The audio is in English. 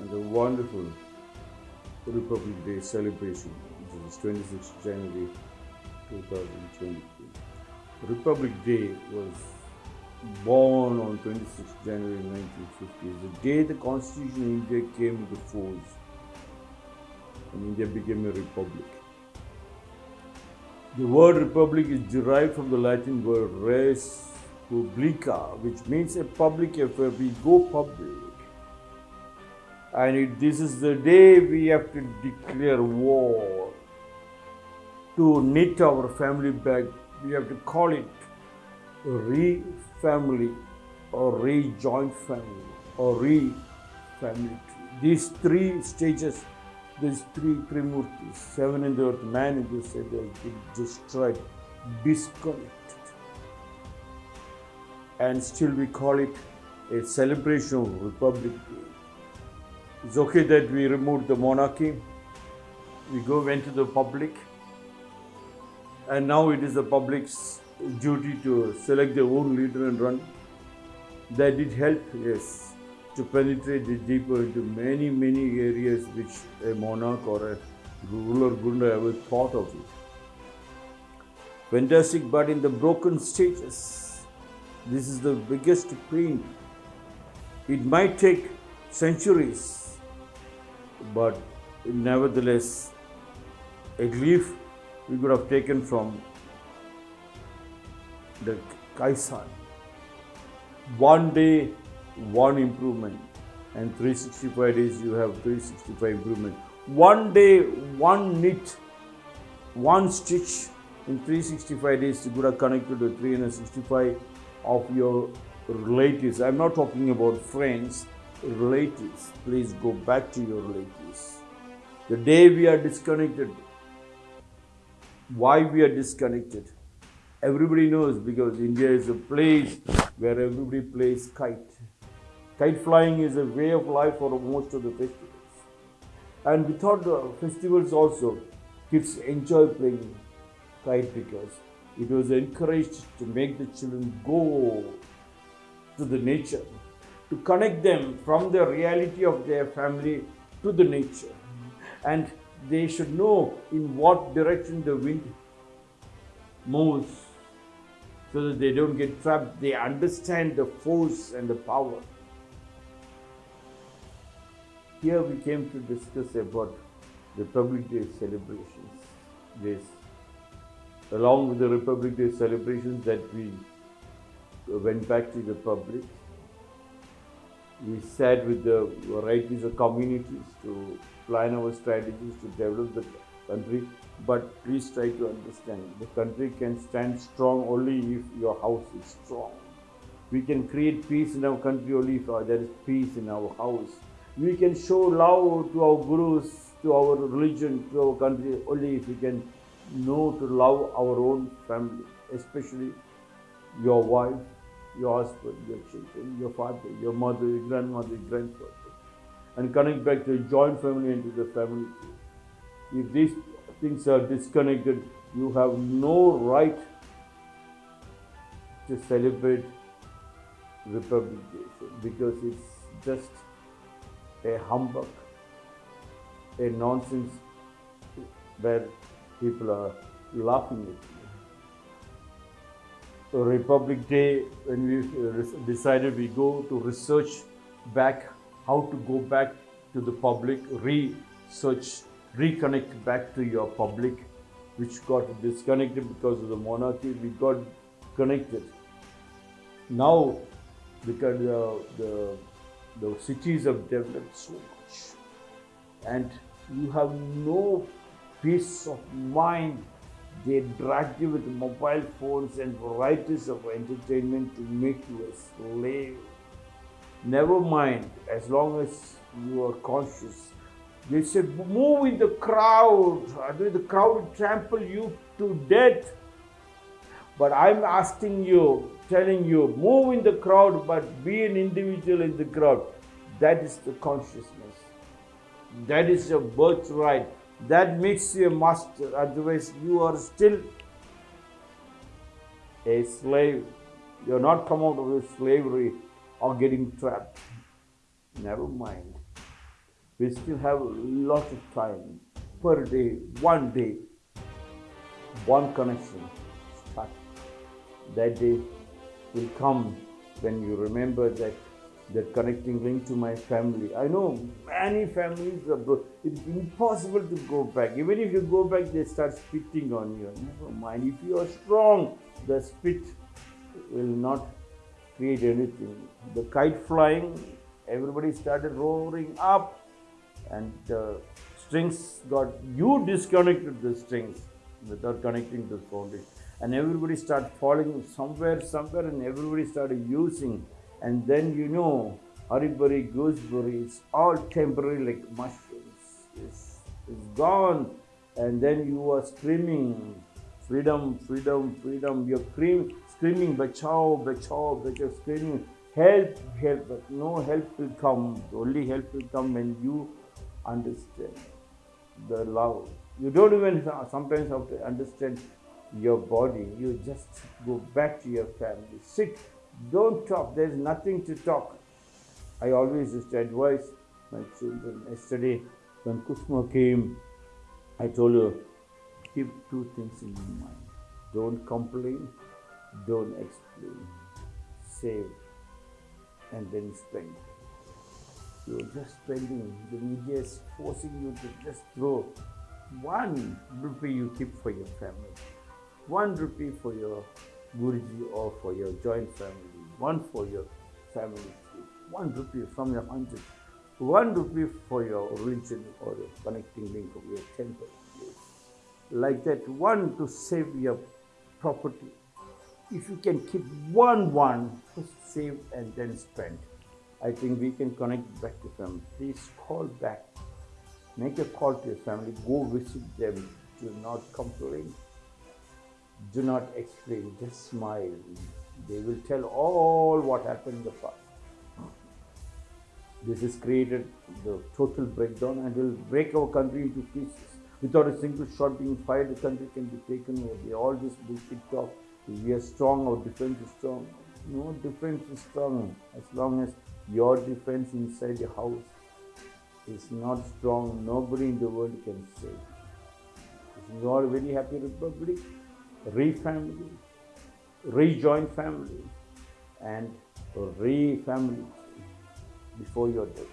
and a wonderful Republic Day celebration, which is 26th January 2023. Republic Day was born on 26th January 1950. The day the Constitution of India came into force and India became a republic. The word republic is derived from the Latin word res publica, which means a public affair. We go public. And this is the day we have to declare war to knit our family back. We have to call it re family or rejoined family or re family. These three stages these three Trimurtis, seven in the earth, man in the they have been destroyed, disconnected. And still we call it a celebration of Republic Day. It's okay that we removed the monarchy, we go went to the public, and now it is the public's duty to select their own leader and run. That did help, yes to penetrate deeper into many, many areas which a monarch or a ruler have ever thought of it. Fantastic, but in the broken stages, this is the biggest pain. It might take centuries, but nevertheless, a leaf we could have taken from the Kaizen. One day one improvement. And 365 days you have 365 improvement. One day one knit one stitch in 365 days you could have connected to 365 of your relatives. I'm not talking about friends relatives please go back to your relatives. The day we are disconnected why we are disconnected everybody knows because india is a place where everybody plays kite. Kite flying is a way of life for most of the festivals. And without the festivals also, kids enjoy playing kite because it was encouraged to make the children go to the nature, to connect them from the reality of their family to the nature. And they should know in what direction the wind moves so that they don't get trapped. They understand the force and the power. Here we came to discuss about the Republic Day celebrations. This, along with the Republic Day celebrations that we went back to the public, we sat with the varieties of communities to plan our strategies to develop the country. But please try to understand the country can stand strong only if your house is strong. We can create peace in our country only if uh, there is peace in our house we can show love to our gurus, to our religion, to our country only if we can know to love our own family, especially your wife, your husband, your children, your father, your mother, your grandmother, your grandfather, and connect back to the joint family and to the family. If these things are disconnected, you have no right to celebrate Republic Day because it's just a humbug, a nonsense where people are laughing at you. Republic Day, when we decided we go to research back how to go back to the public, research, reconnect back to your public, which got disconnected because of the monarchy, we got connected. Now, because uh, the the cities have developed so much and you have no peace of mind they drag you with mobile phones and varieties of entertainment to make you a slave never mind as long as you are conscious they said move in the crowd the crowd will trample you to death but i'm asking you telling you, move in the crowd, but be an individual in the crowd. That is the consciousness. That is your birthright. That makes you a master. Otherwise, you are still a slave. You are not come out of slavery. or getting trapped. Never mind. We still have a lot of time per day, one day, one connection. Start. That day will come when you remember that that connecting link to my family. I know many families are bro- it's impossible to go back. Even if you go back, they start spitting on you. Never mind. If you are strong, the spit will not create anything. The kite flying, everybody started roaring up, and the strings got you disconnected the strings without connecting the foundation, and everybody started falling somewhere, somewhere, and everybody started using and then you know haribari gooseberry it's all temporary like mushrooms. It's, it's gone. And then you are screaming freedom freedom freedom. You're screaming screaming bachao bachao bachao screaming help help. But no help will come. Only help will come when you understand the love you don't even sometimes have to understand your body. You just go back to your family. Sit don't talk. There's nothing to talk. I always used to advise my children. Yesterday, when Kusma came, I told her, keep two things in your mind. Don't complain, don't explain. Save, and then spend. You're just spending. The media is forcing you to just throw one rupee you keep for your family, one rupee for your Guruji or for your joint family, one for your family, one rupee from your hundred, one rupee for your religion or your connecting link of your temple. Like that, one to save your property. If you can keep one one, first save and then spend. I think we can connect back to family. Please call back. Make a call to your family. Go visit them. Do not complain do not explain, just smile. They will tell all what happened in the past. This has created the total breakdown and will break our country into pieces. Without a single shot being fired, the country can be taken. They all just bullshit talk. We are strong, our defense is strong. No defense is strong as long as your defense inside the house is not strong. Nobody in the world can save. Is you are a very happy republic? Re-family, rejoin family, and re-family before your death.